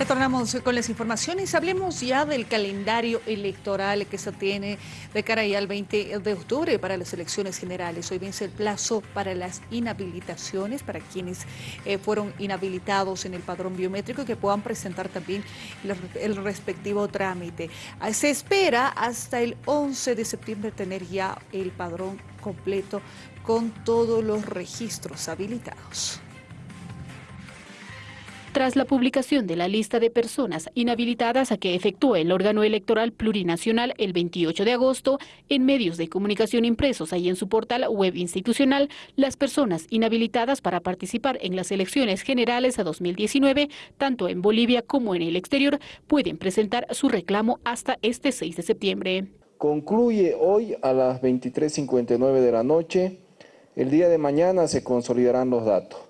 Retornamos con las informaciones. Hablemos ya del calendario electoral que se tiene de cara ya al 20 de octubre para las elecciones generales. Hoy vence el plazo para las inhabilitaciones, para quienes eh, fueron inhabilitados en el padrón biométrico y que puedan presentar también el, respectivo trámite. Ah, se espera hasta el 11 de septiembre tener ya el padrón completo con todos los registros habilitados. Tras la publicación de la lista de personas inhabilitadas a que efectúa el órgano electoral plurinacional el 28 de agosto, en medios de comunicación impresos y en su portal web institucional, las personas inhabilitadas para participar en las elecciones generales a 2019, tanto en Bolivia como en el exterior, pueden presentar su reclamo hasta este 6 de septiembre. Concluye hoy a las 23.59 de la noche. El día de mañana se consolidarán los datos.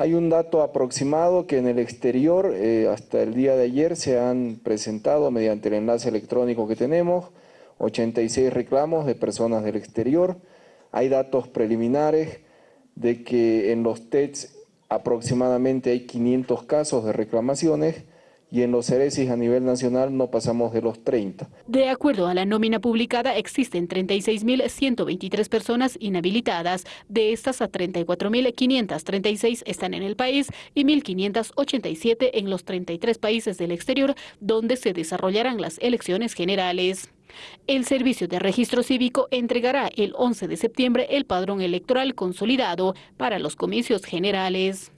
Hay un dato aproximado que en el exterior, eh, hasta el día de ayer, se han presentado mediante el enlace electrónico que tenemos, 86 reclamos de personas del exterior. Hay datos preliminares de que en los TEDs aproximadamente hay 500 casos de reclamaciones y en los ceresis a nivel nacional no pasamos de los 30. De acuerdo a la nómina publicada, existen 36.123 personas inhabilitadas. De estas, a 34.536 están en el país y 1.587 en los 33 países del exterior donde se desarrollarán las elecciones generales. El Servicio de Registro Cívico entregará el 11 de septiembre el padrón electoral consolidado para los comicios generales.